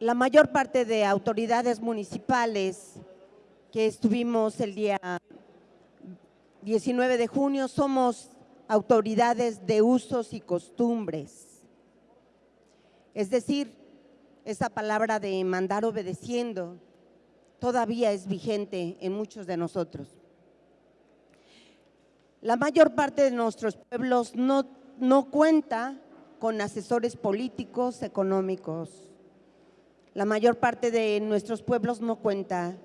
la mayor parte de autoridades municipales que estuvimos el día 19 de junio somos autoridades de usos y costumbres. Es decir, esa palabra de mandar obedeciendo todavía es vigente en muchos de nosotros. La mayor parte de nuestros pueblos no, no cuenta con asesores políticos, económicos. La mayor parte de nuestros pueblos no cuenta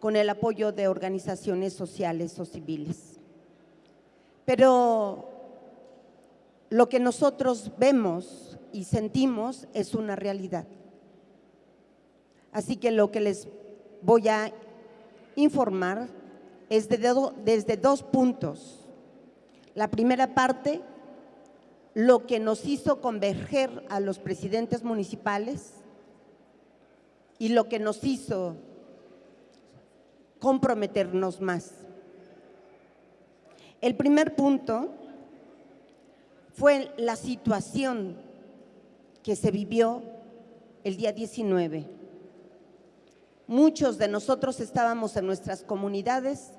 con el apoyo de organizaciones sociales o civiles. Pero lo que nosotros vemos y sentimos es una realidad. Así que lo que les voy a informar es desde dos puntos. La primera parte, lo que nos hizo converger a los presidentes municipales y lo que nos hizo comprometernos más. El primer punto fue la situación que se vivió el día 19. Muchos de nosotros estábamos en nuestras comunidades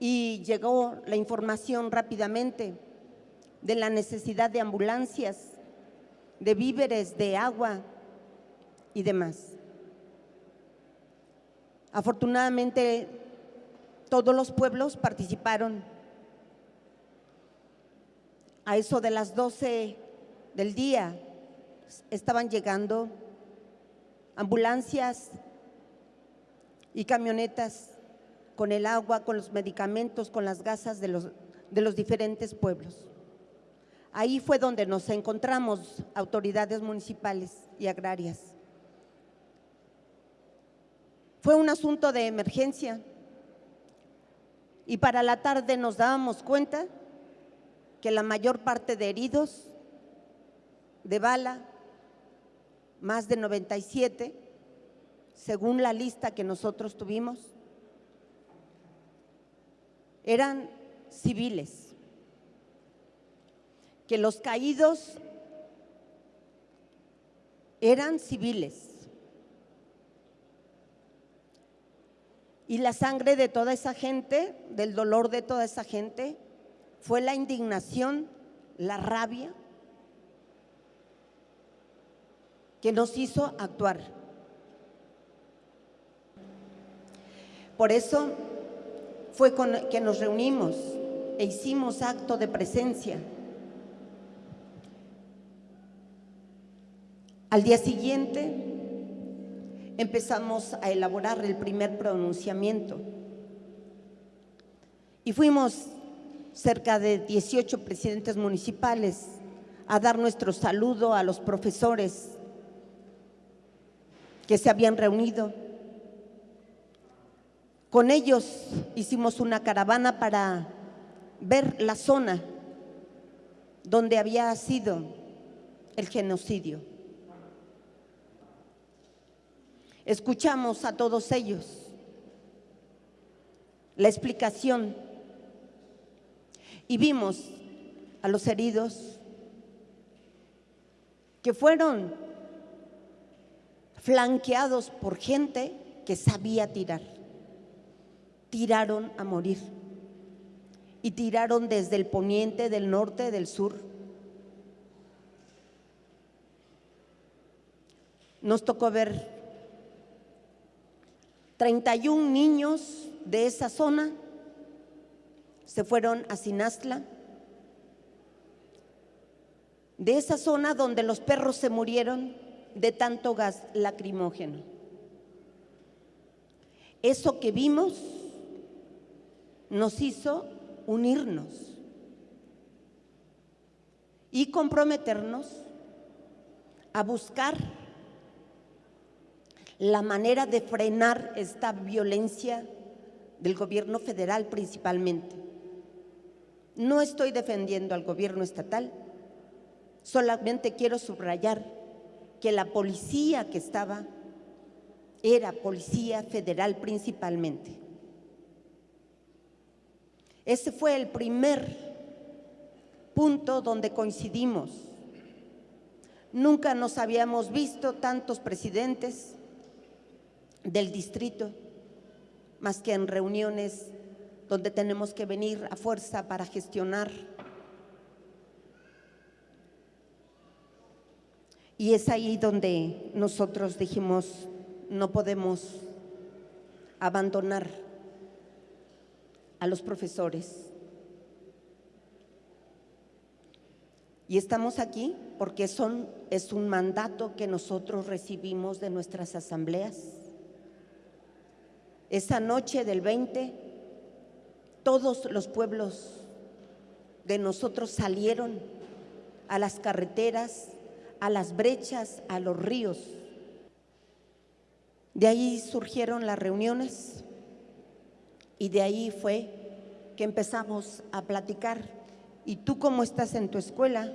y llegó la información rápidamente de la necesidad de ambulancias, de víveres, de agua y demás. Afortunadamente, todos los pueblos participaron. A eso de las 12 del día estaban llegando ambulancias y camionetas con el agua, con los medicamentos, con las gasas de los, de los diferentes pueblos. Ahí fue donde nos encontramos autoridades municipales y agrarias. Fue un asunto de emergencia. Y para la tarde nos dábamos cuenta que la mayor parte de heridos de bala, más de 97, según la lista que nosotros tuvimos, eran civiles, que los caídos eran civiles Y la sangre de toda esa gente, del dolor de toda esa gente, fue la indignación, la rabia que nos hizo actuar. Por eso fue con que nos reunimos e hicimos acto de presencia. Al día siguiente empezamos a elaborar el primer pronunciamiento. Y fuimos cerca de 18 presidentes municipales a dar nuestro saludo a los profesores que se habían reunido. Con ellos hicimos una caravana para ver la zona donde había sido el genocidio. Escuchamos a todos ellos la explicación y vimos a los heridos que fueron flanqueados por gente que sabía tirar. Tiraron a morir y tiraron desde el poniente, del norte, del sur. Nos tocó ver 31 niños de esa zona se fueron a Sinastla, de esa zona donde los perros se murieron de tanto gas lacrimógeno. Eso que vimos nos hizo unirnos y comprometernos a buscar la manera de frenar esta violencia del gobierno federal principalmente. No estoy defendiendo al gobierno estatal, solamente quiero subrayar que la policía que estaba era policía federal principalmente. Ese fue el primer punto donde coincidimos. Nunca nos habíamos visto tantos presidentes del distrito, más que en reuniones donde tenemos que venir a fuerza para gestionar. Y es ahí donde nosotros dijimos, no podemos abandonar a los profesores. Y estamos aquí porque son, es un mandato que nosotros recibimos de nuestras asambleas. Esa noche del 20, todos los pueblos de nosotros salieron a las carreteras, a las brechas, a los ríos. De ahí surgieron las reuniones y de ahí fue que empezamos a platicar. ¿Y tú cómo estás en tu escuela?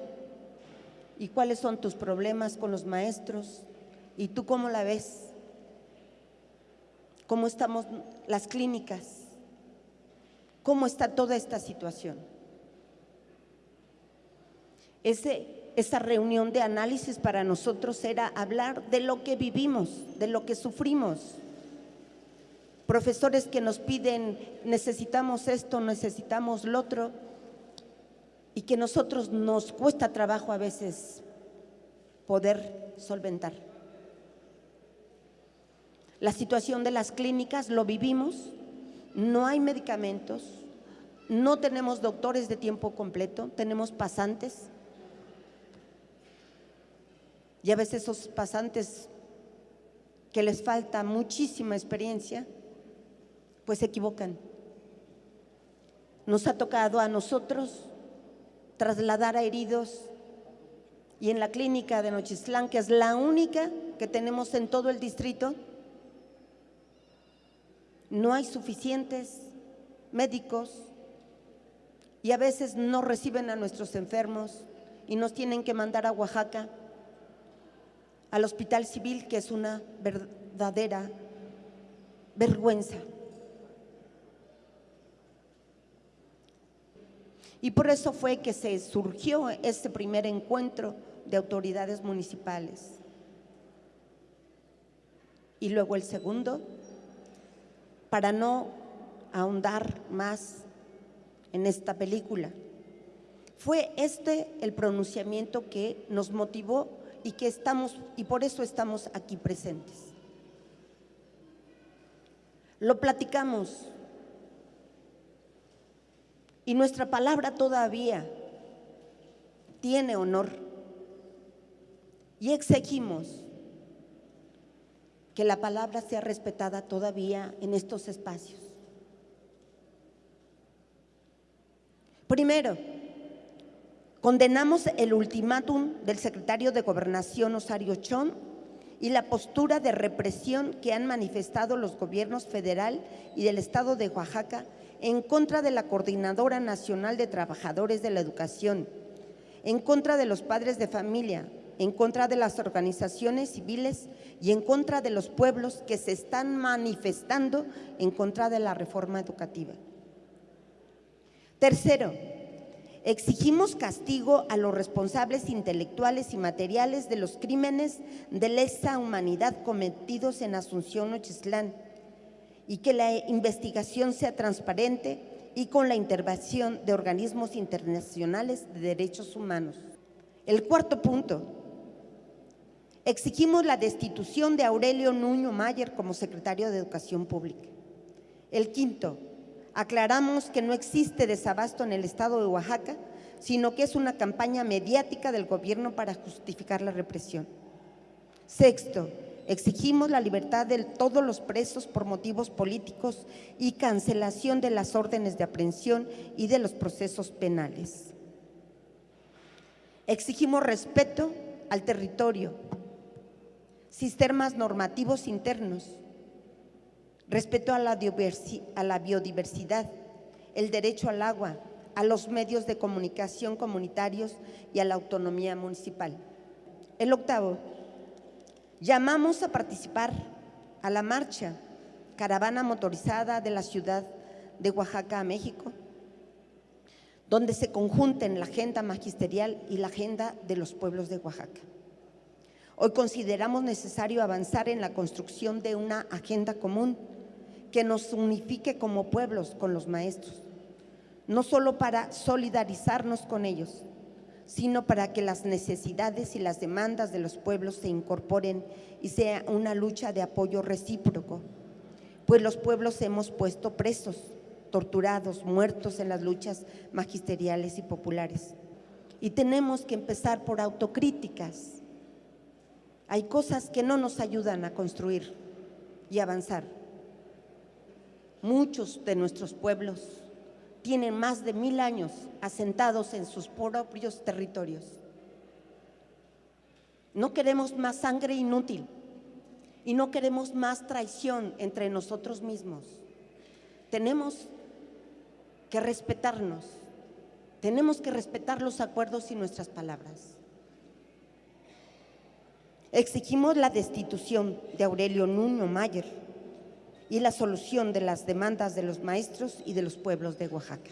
¿Y cuáles son tus problemas con los maestros? ¿Y tú cómo la ves? ¿Cómo estamos las clínicas? ¿Cómo está toda esta situación? Esa reunión de análisis para nosotros era hablar de lo que vivimos, de lo que sufrimos. Profesores que nos piden, necesitamos esto, necesitamos lo otro, y que nosotros nos cuesta trabajo a veces poder solventar. La situación de las clínicas lo vivimos, no hay medicamentos, no tenemos doctores de tiempo completo, tenemos pasantes. Y a veces esos pasantes que les falta muchísima experiencia, pues se equivocan. Nos ha tocado a nosotros trasladar a heridos y en la clínica de Nochislán, que es la única que tenemos en todo el distrito, no hay suficientes médicos y a veces no reciben a nuestros enfermos y nos tienen que mandar a Oaxaca, al hospital civil, que es una verdadera vergüenza. Y por eso fue que se surgió este primer encuentro de autoridades municipales. Y luego el segundo, para no ahondar más en esta película. Fue este el pronunciamiento que nos motivó y que estamos y por eso estamos aquí presentes. Lo platicamos y nuestra palabra todavía tiene honor. Y exigimos que la palabra sea respetada todavía en estos espacios. Primero, condenamos el ultimátum del secretario de Gobernación Osario Chón y la postura de represión que han manifestado los gobiernos federal y del Estado de Oaxaca en contra de la Coordinadora Nacional de Trabajadores de la Educación, en contra de los padres de familia, en contra de las organizaciones civiles y en contra de los pueblos que se están manifestando en contra de la reforma educativa. Tercero, exigimos castigo a los responsables intelectuales y materiales de los crímenes de lesa humanidad cometidos en Asunción Ochislán, y que la investigación sea transparente y con la intervención de organismos internacionales de derechos humanos. El cuarto punto, exigimos la destitución de Aurelio Nuño Mayer como secretario de Educación Pública. El quinto, aclaramos que no existe desabasto en el estado de Oaxaca, sino que es una campaña mediática del gobierno para justificar la represión. Sexto, Exigimos la libertad de todos los presos por motivos políticos y cancelación de las órdenes de aprehensión y de los procesos penales. Exigimos respeto al territorio, sistemas normativos internos, respeto a la, biodiversidad, el derecho al agua, a los medios de comunicación comunitarios y a la autonomía municipal. El octavo, Llamamos a participar a la marcha Caravana Motorizada de la ciudad de Oaxaca a México, donde se conjunten la agenda magisterial y la agenda de los pueblos de Oaxaca. Hoy consideramos necesario avanzar en la construcción de una agenda común que nos unifique como pueblos con los maestros, no solo para solidarizarnos con ellos, sino para que las necesidades y las demandas de los pueblos se incorporen y sea una lucha de apoyo recíproco, pues los pueblos hemos puesto presos, torturados, muertos en las luchas magisteriales y populares. Y tenemos que empezar por autocríticas. Hay cosas que no nos ayudan a construir y avanzar. Muchos de nuestros pueblos tienen más de mil años asentados en sus propios territorios. No queremos más sangre inútil y no queremos más traición entre nosotros mismos. Tenemos que respetarnos, tenemos que respetar los acuerdos y nuestras palabras. Exigimos la destitución de Aurelio Nuño Mayer y la solución de las demandas de los maestros y de los pueblos de Oaxaca.